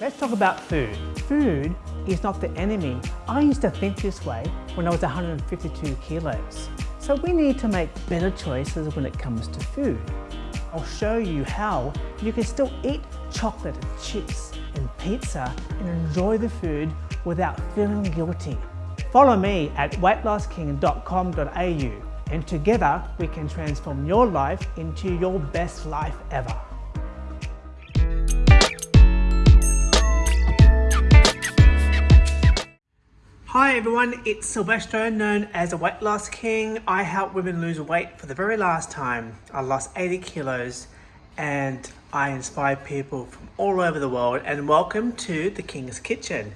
Let's talk about food. Food is not the enemy. I used to think this way when I was 152 kilos. So we need to make better choices when it comes to food. I'll show you how you can still eat chocolate and chips and pizza and enjoy the food without feeling guilty. Follow me at weightlossking.com.au and together we can transform your life into your best life ever. Hi everyone, it's Silvestro, known as a Weight Loss King. I help women lose weight for the very last time. I lost 80 kilos and I inspire people from all over the world and welcome to the King's Kitchen.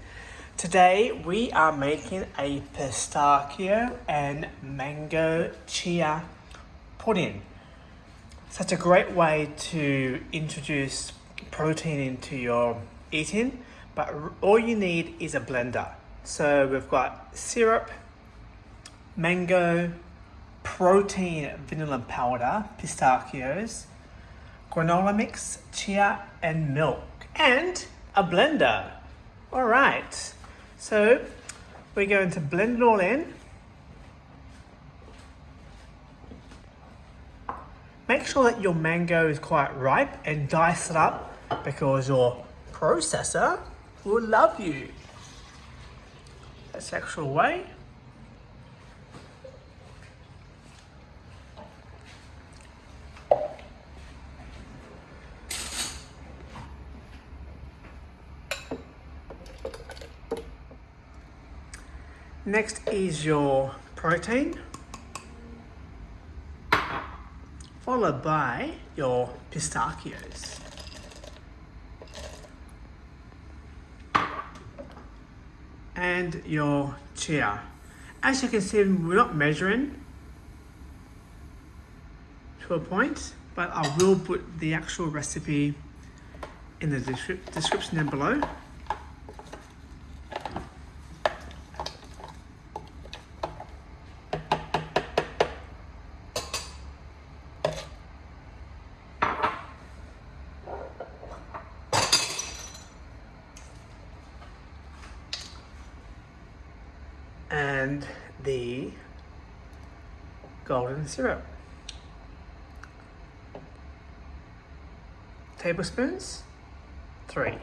Today we are making a pistachio and mango chia pudding. Such a great way to introduce protein into your eating, but all you need is a blender. So we've got syrup, mango, protein vanilla powder, pistachios, granola mix, chia and milk, and a blender. All right, so we're going to blend it all in. Make sure that your mango is quite ripe and dice it up because your processor will love you a sexual way. Next is your protein, followed by your pistachios. And your chia. As you can see, we're not measuring to a point, but I will put the actual recipe in the description down below. And the golden syrup. Tablespoons, three.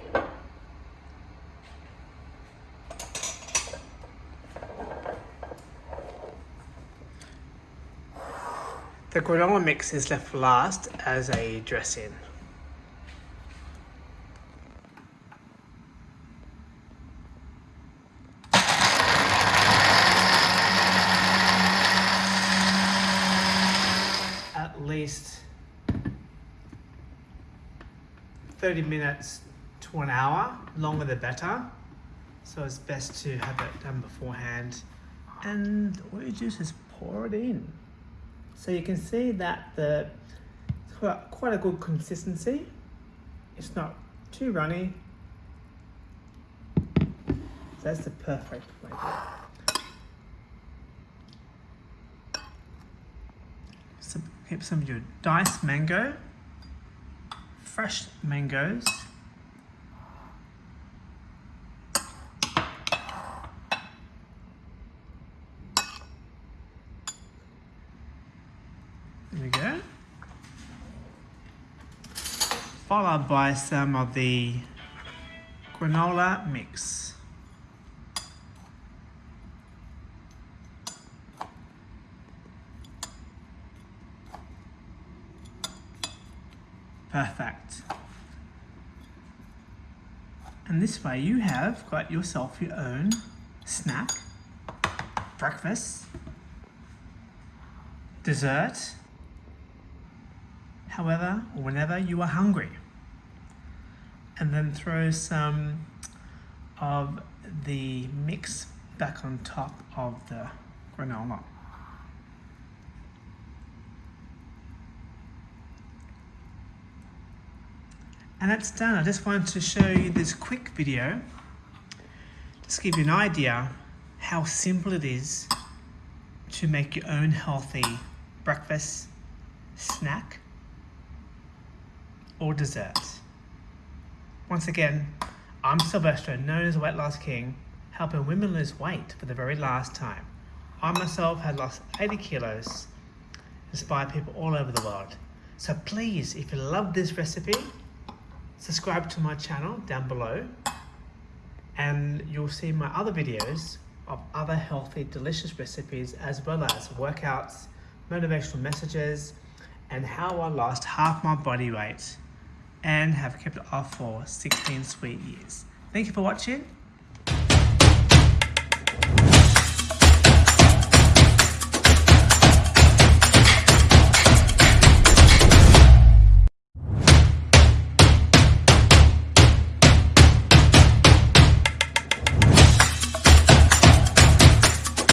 The granola mix is left last as a dressing. 30 minutes to an hour, longer the better. So it's best to have it done beforehand. And what you do is just pour it in. So you can see that the it's quite a good consistency. It's not too runny. So That's the perfect way. Keep some of your diced mango, fresh mangoes, There we go. Followed by some of the granola mix. Perfect. And this way you have got yourself your own snack, breakfast, dessert, however or whenever you are hungry. And then throw some of the mix back on top of the granola. And that's done. I just wanted to show you this quick video. Just give you an idea how simple it is to make your own healthy breakfast, snack, or dessert. Once again, I'm Sylvester, known as the Weight Loss King, helping women lose weight for the very last time. I myself had lost 80 kilos, inspired people all over the world. So please, if you love this recipe, subscribe to my channel down below and you'll see my other videos of other healthy, delicious recipes as well as workouts, motivational messages, and how I lost half my body weight and have kept it off for 16 sweet years. Thank you for watching